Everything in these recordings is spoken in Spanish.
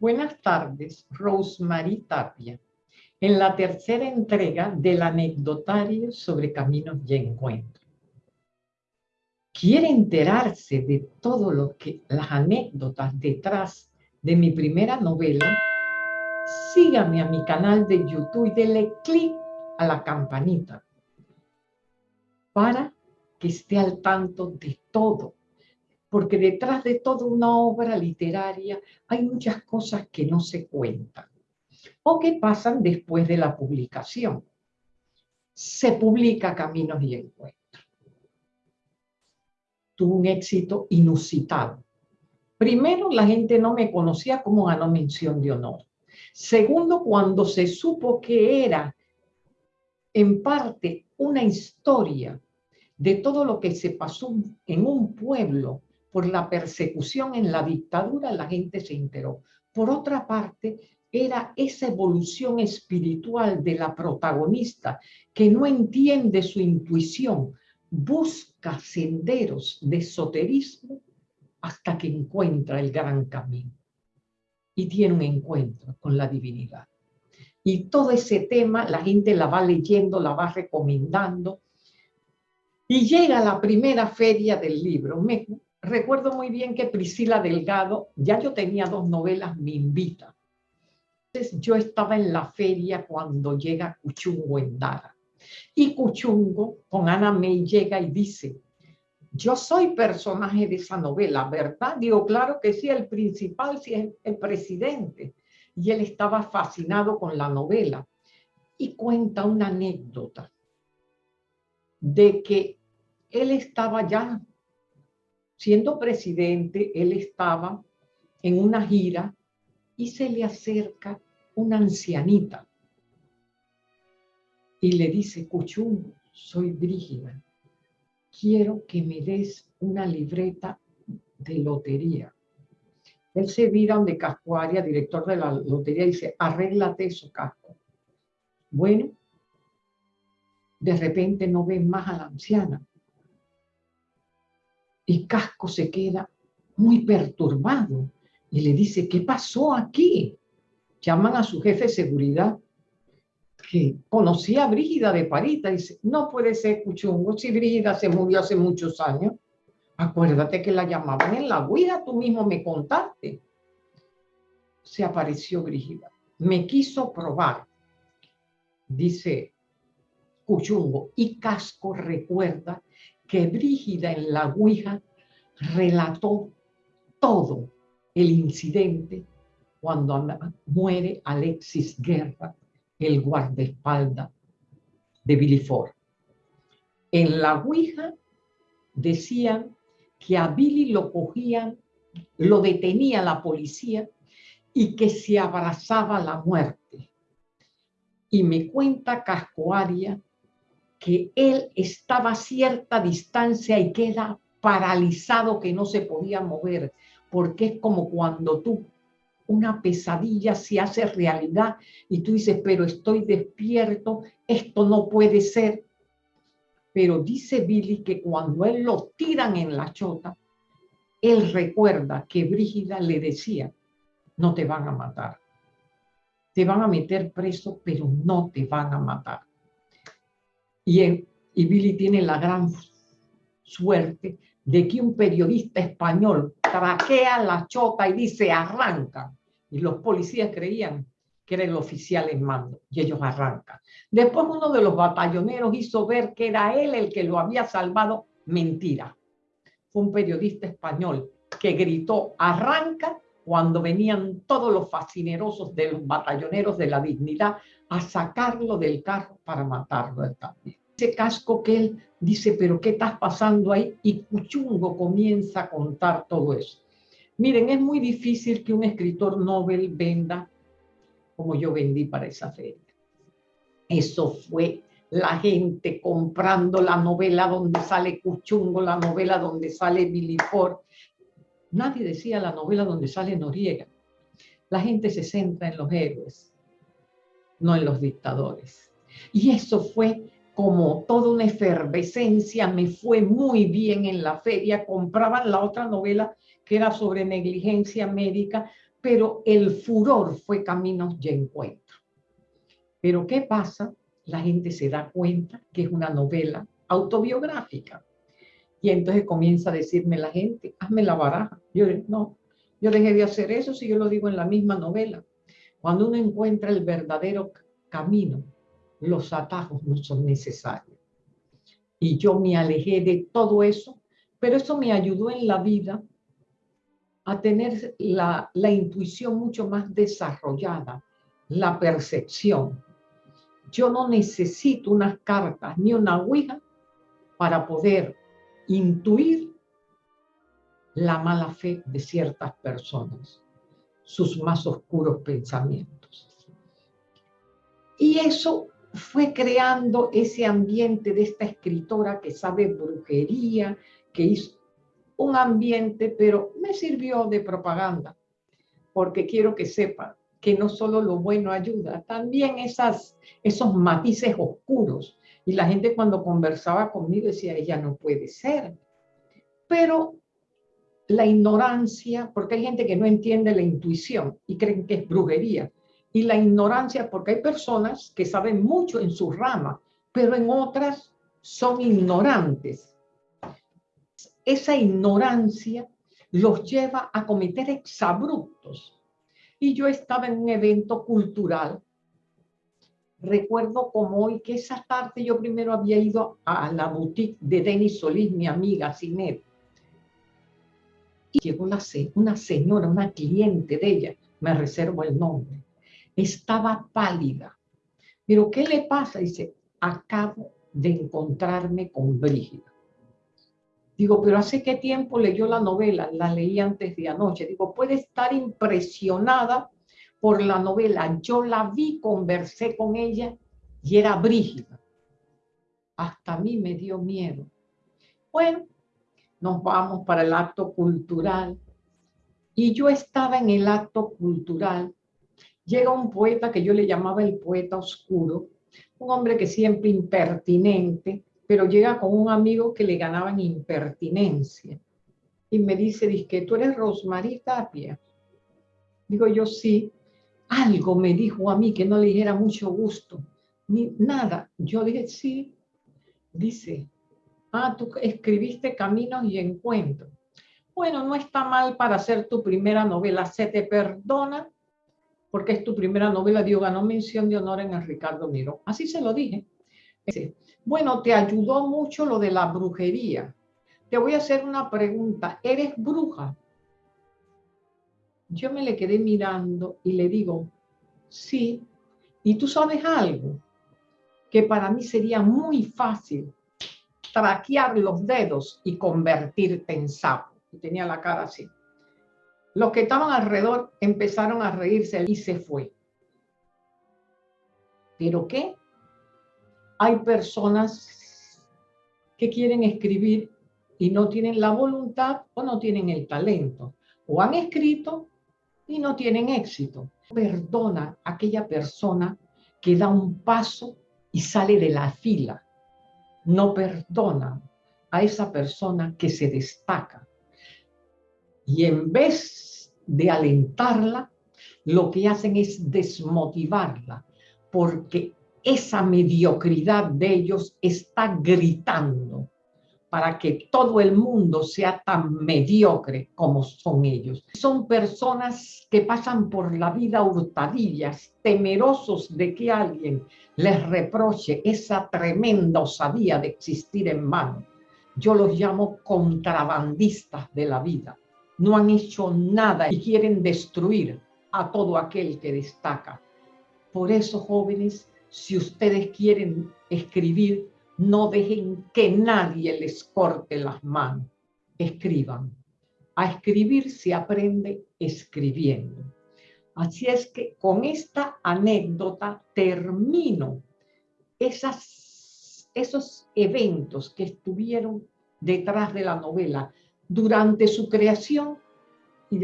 Buenas tardes, Rosemary Tapia. En la tercera entrega del anecdotario sobre caminos y encuentros. ¿Quiere enterarse de todo lo que las anécdotas detrás de mi primera novela? Sígame a mi canal de YouTube y dele clic a la campanita para que esté al tanto de todo. Porque detrás de toda una obra literaria hay muchas cosas que no se cuentan o que pasan después de la publicación. Se publica Caminos y Encuentros. Tuvo un éxito inusitado. Primero, la gente no me conocía como ganó mención de honor. Segundo, cuando se supo que era en parte una historia de todo lo que se pasó en un pueblo por la persecución en la dictadura, la gente se enteró. Por otra parte, era esa evolución espiritual de la protagonista que no entiende su intuición, busca senderos de esoterismo hasta que encuentra el gran camino y tiene un encuentro con la divinidad. Y todo ese tema la gente la va leyendo, la va recomendando y llega la primera feria del libro. Me recuerdo muy bien que Priscila Delgado, ya yo tenía dos novelas, me invita. Entonces yo estaba en la feria cuando llega Cuchungo en Dara. Y Cuchungo con Ana May llega y dice, yo soy personaje de esa novela, ¿verdad? Digo, claro que sí, el principal sí es el presidente. Y él estaba fascinado con la novela. Y cuenta una anécdota de que él estaba ya, siendo presidente, él estaba en una gira y se le acerca una ancianita y le dice, Cuchumbo, soy Brígida, quiero que me des una libreta de lotería. Él se vira donde Cascuaria, director de la lotería, dice, arréglate eso, Casco. Bueno, de repente no ven más a la anciana y Casco se queda muy perturbado y le dice, ¿qué pasó aquí? Llaman a su jefe de seguridad, que conocía a Brígida de Parita, y dice, no puede ser Cuchungo, si Brígida se murió hace muchos años. Acuérdate que la llamaban en la huida, tú mismo me contaste. Se apareció Brígida. Me quiso probar, dice Cuchungo, y Casco recuerda que Brígida en la Ouija relató todo el incidente cuando muere Alexis Guerra, el guardaespaldas de Billy Ford. En la Ouija decían que a Billy lo cogían, lo detenía la policía y que se abrazaba la muerte. Y me cuenta Cascoaria que él estaba a cierta distancia y queda paralizado que no se podía mover, porque es como cuando tú una pesadilla se hace realidad y tú dices, pero estoy despierto, esto no puede ser. Pero dice Billy que cuando él lo tiran en la chota, él recuerda que Brígida le decía, no te van a matar. Te van a meter preso, pero no te van a matar. Y, Billy tiene la gran suerte de que un periodista español traquea la chota y dice arranca. Y los policías creían que era el oficial en mando y ellos arrancan. Después uno de los batalloneros hizo ver que era él el que lo había salvado. Mentira. Fue un periodista español que gritó arranca cuando venían todos los fascinerosos de los batalloneros de la dignidad a sacarlo del carro para matarlo también ese casco que él dice, pero ¿qué estás pasando ahí? Y Cuchungo comienza a contar todo eso. Miren, es muy difícil que un escritor novel venda como yo vendí para esa feria. Eso fue la gente comprando la novela donde sale Cuchungo, la novela donde sale Billy Ford. Nadie decía la novela donde sale Noriega. La gente se centra en los héroes, no en los dictadores. Y eso fue como toda una efervescencia, me fue muy bien en la feria, compraban la otra novela que era sobre negligencia médica, pero el furor fue Caminos y Encuentro. Pero ¿qué pasa? La gente se da cuenta que es una novela autobiográfica. Y entonces comienza a decirme la gente, hazme la baraja. Yo no, yo dejé de hacer eso si yo lo digo en la misma novela. Cuando uno encuentra el verdadero camino, los atajos no son necesarios. Y yo me alejé de todo eso, pero eso me ayudó en la vida a tener la, la intuición mucho más desarrollada, la percepción. Yo no necesito unas cartas ni una ouija para poder intuir la mala fe de ciertas personas, sus más oscuros pensamientos. Y eso fue creando ese ambiente de esta escritora que sabe brujería, que hizo un ambiente, pero me sirvió de propaganda, porque quiero que sepan que no solo lo bueno ayuda, también esas, esos matices oscuros. Y la gente cuando conversaba conmigo decía, ella no puede ser. Pero la ignorancia, porque hay gente que no entiende la intuición y creen que es brujería. Y la ignorancia, porque hay personas que saben mucho en su rama, pero en otras son ignorantes. Esa ignorancia los lleva a cometer exabruptos. Y yo estaba en un evento cultural. Recuerdo como hoy que esa tarde yo primero había ido a la boutique de Denis Solís, mi amiga Cinet y llegó una señora, una cliente de ella, me reservo el nombre, estaba pálida. Pero ¿qué le pasa? Dice, acabo de encontrarme con Brígida. Digo, pero ¿hace qué tiempo leyó la novela? La leí antes de anoche. Digo, puede estar impresionada por la novela. Yo la vi, conversé con ella y era Brígida. Hasta a mí me dio miedo. Bueno, nos vamos para el acto cultural. Y yo estaba en el acto cultural. Llega un poeta que yo le llamaba el poeta oscuro, un hombre que siempre impertinente, pero llega con un amigo que le ganaba en impertinencia. Y me dice, dice tú eres Rosmarie Tapia. Digo yo, sí. Algo me dijo a mí que no le dijera mucho gusto. Ni nada. Yo dije, sí. Dice, Ah, tú escribiste Caminos y Encuentros. Bueno, no está mal para hacer tu primera novela. Se te perdona porque es tu primera novela. Dios ganó mención de honor en el Ricardo Miro. Así se lo dije. Bueno, te ayudó mucho lo de la brujería. Te voy a hacer una pregunta. ¿Eres bruja? Yo me le quedé mirando y le digo, sí. ¿Y tú sabes algo? Que para mí sería muy fácil traquear los dedos y convertirte en sapo. Y tenía la cara así. Los que estaban alrededor empezaron a reírse y se fue. ¿Pero qué? Hay personas que quieren escribir y no tienen la voluntad o no tienen el talento. O han escrito y no tienen éxito. Perdona a aquella persona que da un paso y sale de la fila no perdonan a esa persona que se destaca. Y en vez de alentarla, lo que hacen es desmotivarla, porque esa mediocridad de ellos está gritando para que todo el mundo sea tan mediocre como son ellos. Son personas que pasan por la vida hurtadillas, temerosos de que alguien les reproche esa tremenda osadía de existir en mano. Yo los llamo contrabandistas de la vida. No han hecho nada y quieren destruir a todo aquel que destaca. Por eso, jóvenes, si ustedes quieren escribir, no dejen que nadie les corte las manos. Escriban. A escribir se aprende escribiendo. Así es que con esta anécdota termino esos eventos que estuvieron detrás de la novela durante su creación y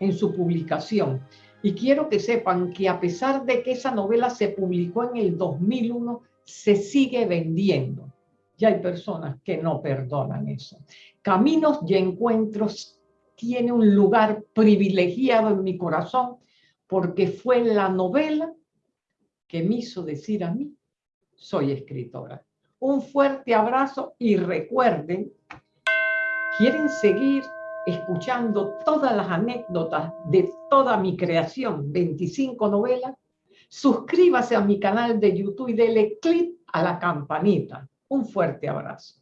en su publicación. Y quiero que sepan que a pesar de que esa novela se publicó en el 2001, se sigue vendiendo. Y hay personas que no perdonan eso. Caminos y encuentros tiene un lugar privilegiado en mi corazón porque fue la novela que me hizo decir a mí, soy escritora. Un fuerte abrazo y recuerden, ¿quieren seguir escuchando todas las anécdotas de toda mi creación, 25 novelas? Suscríbase a mi canal de YouTube y dele clic a la campanita. Un fuerte abrazo.